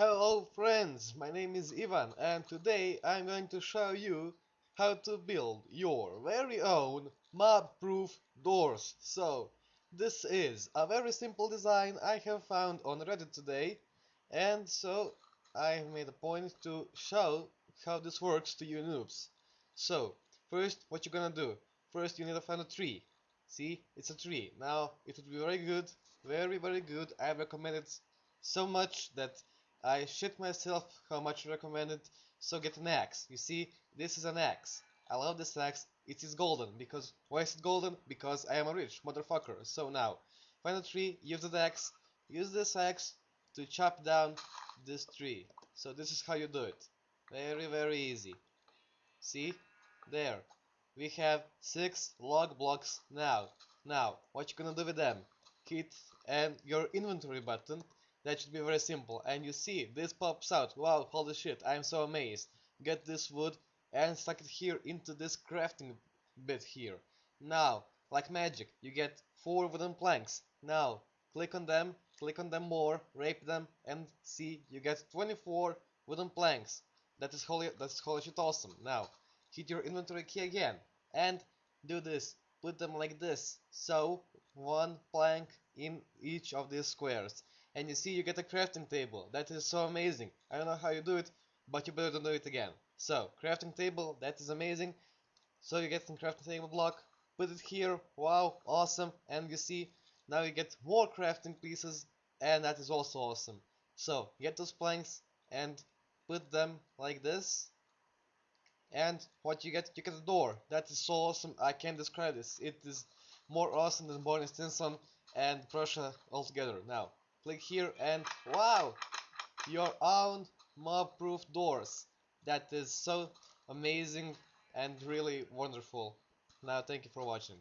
Hello friends, my name is Ivan and today I'm going to show you how to build your very own mob-proof doors. So, this is a very simple design I have found on Reddit today and so I made a point to show how this works to you noobs. So, first what you're gonna do, first you need to find a tree. See, it's a tree. Now, it would be very good, very very good, I recommend it so much that I shit myself how much I recommend it. So get an axe. You see, this is an axe. I love this axe. It is golden because why is it golden? Because I am a rich motherfucker. So now, find a tree, use the axe, use this axe to chop down this tree. So this is how you do it. Very very easy. See? There. We have six log blocks now. Now, what you gonna do with them? Hit and your inventory button that should be very simple. And you see, this pops out. Wow, holy shit, I am so amazed. Get this wood and stuck it here into this crafting bit here. Now, like magic, you get 4 wooden planks. Now, click on them, click on them more, rape them, and see, you get 24 wooden planks. That is holy, that's holy shit awesome. Now, hit your inventory key again, and do this. Put them like this. So, one plank in each of these squares and you see you get a crafting table. That is so amazing. I don't know how you do it, but you better do it again. So, crafting table, that is amazing. So you get some crafting table block, put it here, wow, awesome, and you see, now you get more crafting pieces, and that is also awesome. So, get those planks and put them like this, and what you get, you get a door. That is so awesome, I can't describe this. It is more awesome than Barney Stinson and Prussia altogether. Now, click here and wow your own mob proof doors. That is so amazing and really wonderful. Now thank you for watching